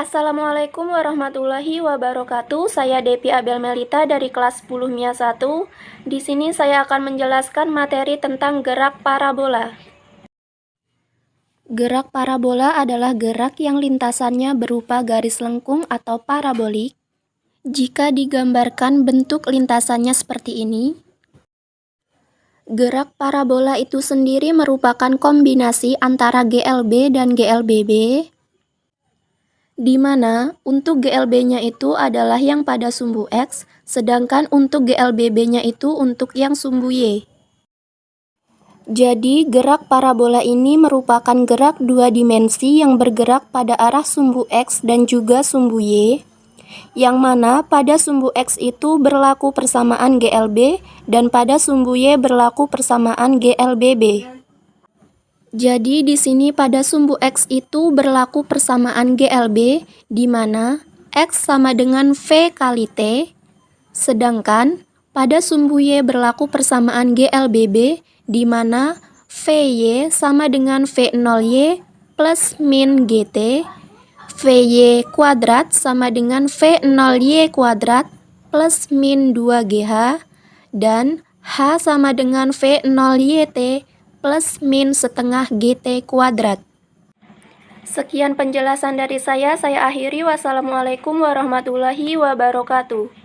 Assalamualaikum warahmatullahi wabarakatuh. Saya Depi Abel Melita dari kelas 10 MIA 1. Di sini saya akan menjelaskan materi tentang gerak parabola. Gerak parabola adalah gerak yang lintasannya berupa garis lengkung atau parabolik. Jika digambarkan bentuk lintasannya seperti ini, gerak parabola itu sendiri merupakan kombinasi antara GLB dan GLBB di mana untuk GLB-nya itu adalah yang pada sumbu X, sedangkan untuk GLBB-nya itu untuk yang sumbu Y. Jadi, gerak parabola ini merupakan gerak dua dimensi yang bergerak pada arah sumbu X dan juga sumbu Y, yang mana pada sumbu X itu berlaku persamaan GLB dan pada sumbu Y berlaku persamaan GLBB. Jadi di sini pada sumbu X itu berlaku persamaan GLB di mana X sama dengan V kali T, sedangkan pada sumbu Y berlaku persamaan GLBB di mana VY sama dengan V0Y plus min GT, VY kuadrat sama dengan V0Y kuadrat plus min 2GH, dan H sama dengan V0YT plus min setengah GT kuadrat. Sekian penjelasan dari saya, saya akhiri. Wassalamualaikum warahmatullahi wabarakatuh.